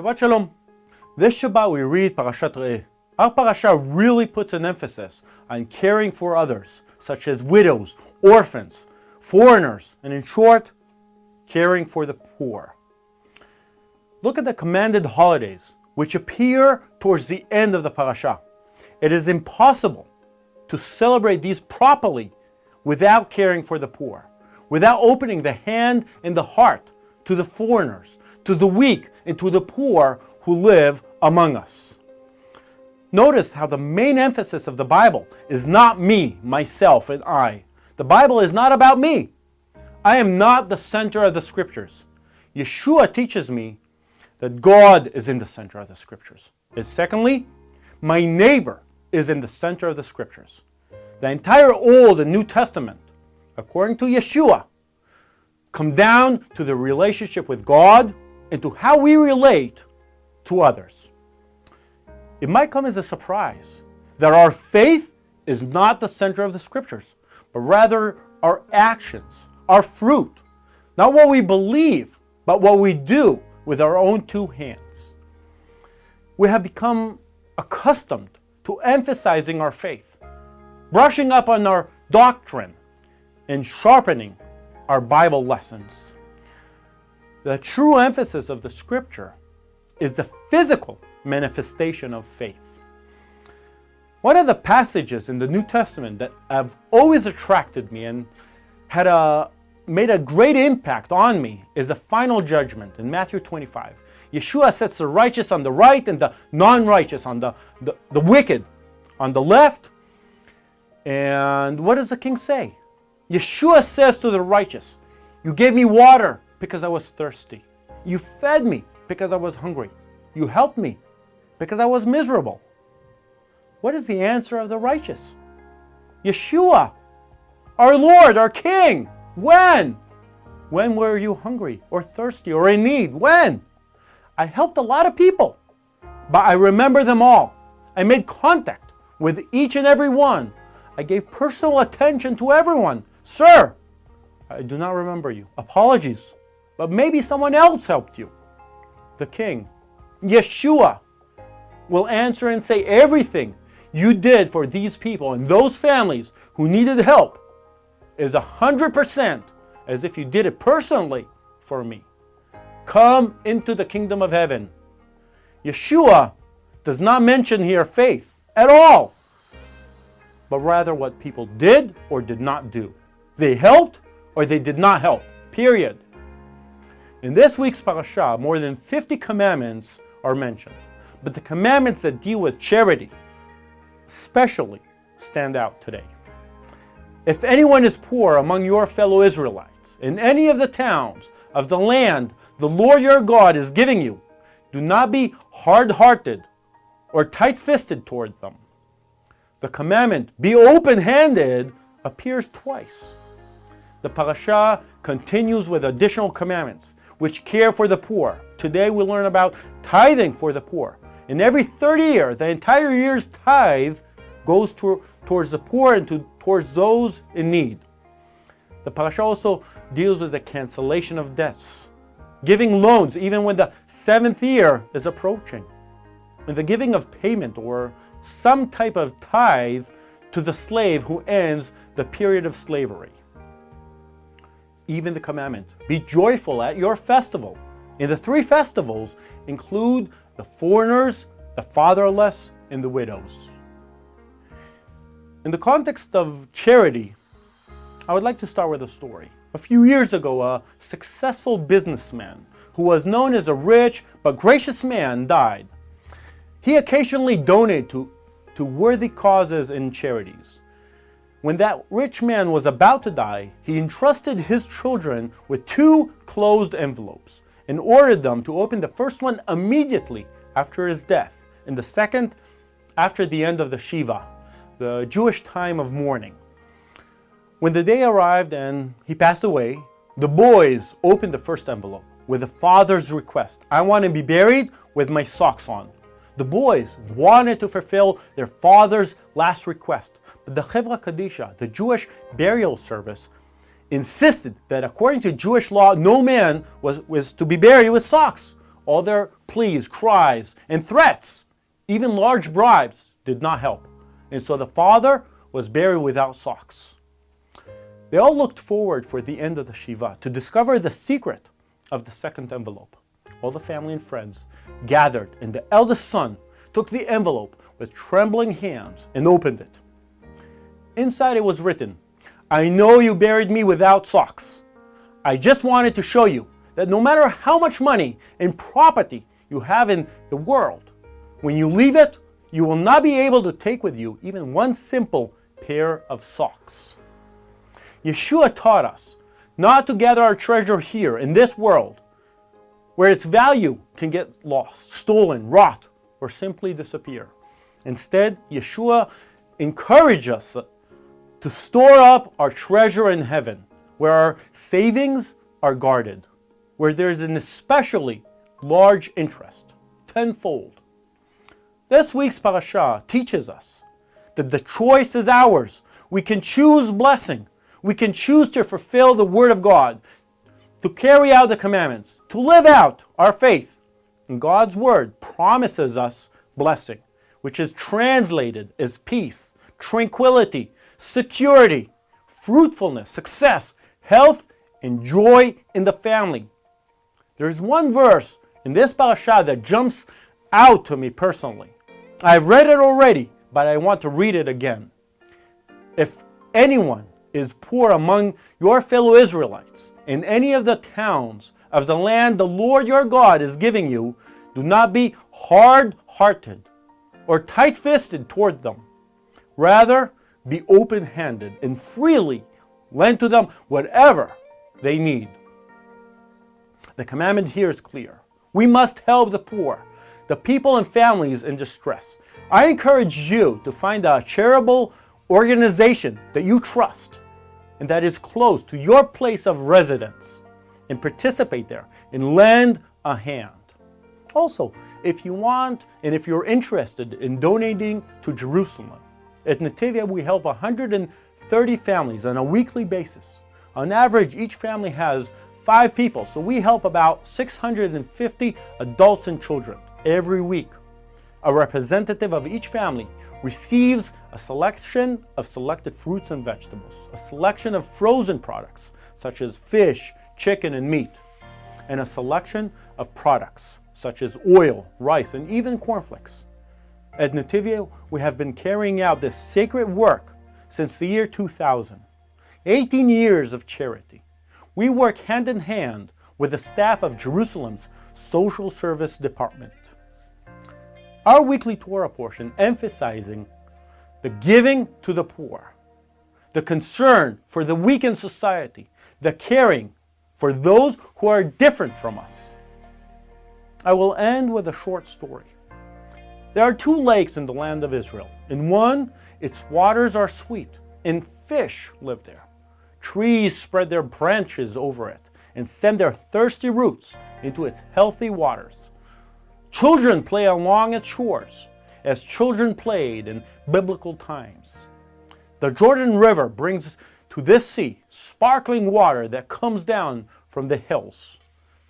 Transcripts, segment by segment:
Shabbat Shalom. This Shabbat we read Parashat Re'eh. Our parasha really puts an emphasis on caring for others, such as widows, orphans, foreigners, and in short, caring for the poor. Look at the commanded holidays, which appear towards the end of the parasha. It is impossible to celebrate these properly without caring for the poor, without opening the hand and the heart to the foreigners, to the weak, and to the poor who live among us. Notice how the main emphasis of the Bible is not me, myself, and I. The Bible is not about me. I am not the center of the scriptures. Yeshua teaches me that God is in the center of the scriptures. And secondly, my neighbor is in the center of the scriptures. The entire Old and New Testament, according to Yeshua, come down to the relationship with God and to how we relate to others. It might come as a surprise that our faith is not the center of the scriptures, but rather our actions, our fruit, not what we believe, but what we do with our own two hands. We have become accustomed to emphasizing our faith, brushing up on our doctrine, and sharpening our Bible lessons. The true emphasis of the scripture is the physical manifestation of faith. One of the passages in the New Testament that have always attracted me and had a, made a great impact on me is the final judgment in Matthew 25. Yeshua sets the righteous on the right and the non-righteous on the, the, the wicked on the left. And what does the king say? Yeshua says to the righteous, you gave me water because I was thirsty. You fed me because I was hungry. You helped me because I was miserable. What is the answer of the righteous? Yeshua, our Lord, our King. When? When were you hungry or thirsty or in need? When? I helped a lot of people, but I remember them all. I made contact with each and every one. I gave personal attention to everyone. Sir, I do not remember you. Apologies. But maybe someone else helped you. The king, Yeshua, will answer and say everything you did for these people and those families who needed help is 100% as if you did it personally for me. Come into the kingdom of heaven. Yeshua does not mention here faith at all, but rather what people did or did not do. They helped or they did not help, period. In this week's parasha, more than 50 commandments are mentioned. But the commandments that deal with charity especially stand out today. If anyone is poor among your fellow Israelites in any of the towns of the land the Lord your God is giving you, do not be hard-hearted or tight-fisted toward them. The commandment, be open-handed, appears twice. The parasha continues with additional commandments, which care for the poor. Today we learn about tithing for the poor. In every 30 year, the entire year's tithe goes to, towards the poor and to, towards those in need. The parasha also deals with the cancellation of debts, giving loans even when the seventh year is approaching, and the giving of payment or some type of tithe to the slave who ends the period of slavery. Even the commandment, be joyful at your festival. In the three festivals include the foreigners, the fatherless, and the widows. In the context of charity, I would like to start with a story. A few years ago, a successful businessman who was known as a rich but gracious man died. He occasionally donated to, to worthy causes and charities. When that rich man was about to die, he entrusted his children with two closed envelopes and ordered them to open the first one immediately after his death, and the second after the end of the Shiva, the Jewish time of mourning. When the day arrived and he passed away, the boys opened the first envelope with the father's request. I want to be buried with my socks on. The boys wanted to fulfill their father's last request, but the Chevra Kadisha, the Jewish burial service, insisted that according to Jewish law, no man was, was to be buried with socks. All their pleas, cries, and threats, even large bribes, did not help. And so the father was buried without socks. They all looked forward for the end of the Shiva to discover the secret of the second envelope. All the family and friends gathered, and the eldest son took the envelope with trembling hands and opened it. Inside it was written, I know you buried me without socks. I just wanted to show you that no matter how much money and property you have in the world, when you leave it, you will not be able to take with you even one simple pair of socks. Yeshua taught us not to gather our treasure here in this world, where its value can get lost, stolen, rot, or simply disappear. Instead, Yeshua encouraged us to store up our treasure in heaven, where our savings are guarded, where there's an especially large interest, tenfold. This week's parasha teaches us that the choice is ours. We can choose blessing. We can choose to fulfill the Word of God, to carry out the commandments, to live out our faith. And God's Word promises us blessing, which is translated as peace, tranquility, security, fruitfulness, success, health, and joy in the family. There's one verse in this parasha that jumps out to me personally. I've read it already, but I want to read it again. If anyone is poor among your fellow Israelites in any of the towns of the land the Lord your God is giving you, do not be hard-hearted or tight-fisted toward them. Rather, be open-handed and freely lend to them whatever they need. The commandment here is clear. We must help the poor, the people and families in distress. I encourage you to find a charitable organization that you trust and that is close to your place of residence and participate there and lend a hand. Also, if you want and if you're interested in donating to Jerusalem, at Netivyah, we help 130 families on a weekly basis. On average, each family has five people, so we help about 650 adults and children every week. A representative of each family receives a selection of selected fruits and vegetables, a selection of frozen products, such as fish, chicken, and meat, and a selection of products, such as oil, rice, and even cornflakes. At Netivyah, we have been carrying out this sacred work since the year 2000. 18 years of charity. We work hand in hand with the staff of Jerusalem's Social Service Department. Our weekly Torah portion emphasizing the giving to the poor, the concern for the weak in society, the caring for those who are different from us. I will end with a short story. There are two lakes in the land of Israel. In one, its waters are sweet, and fish live there. Trees spread their branches over it and send their thirsty roots into its healthy waters. Children play along its shores as children played in biblical times. The Jordan River brings to this sea sparkling water that comes down from the hills.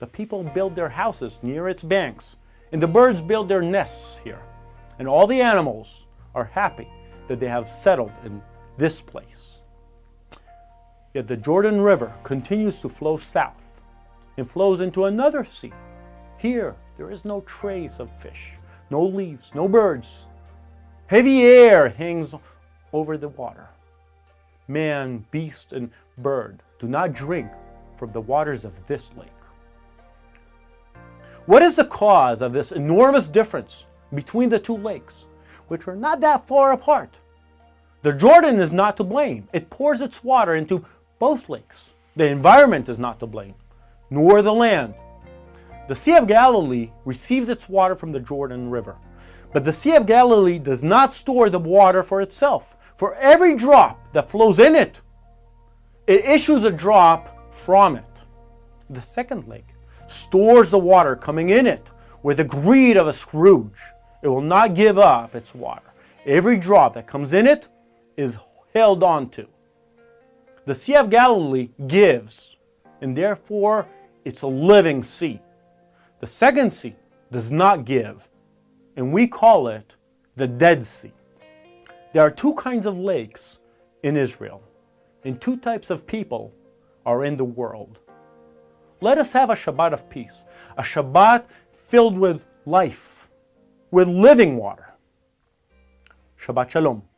The people build their houses near its banks, and the birds build their nests here and all the animals are happy that they have settled in this place. Yet the Jordan River continues to flow south and flows into another sea. Here, there is no trace of fish, no leaves, no birds. Heavy air hangs over the water. Man, beast, and bird do not drink from the waters of this lake. What is the cause of this enormous difference between the two lakes, which are not that far apart. The Jordan is not to blame. It pours its water into both lakes. The environment is not to blame, nor the land. The Sea of Galilee receives its water from the Jordan River. But the Sea of Galilee does not store the water for itself. For every drop that flows in it, it issues a drop from it. The second lake stores the water coming in it with the greed of a Scrooge. It will not give up its water. Every drop that comes in it is held onto. The Sea of Galilee gives, and therefore it's a living sea. The second sea does not give, and we call it the Dead Sea. There are two kinds of lakes in Israel, and two types of people are in the world. Let us have a Shabbat of peace, a Shabbat filled with life, with living water. Shabbat Shalom.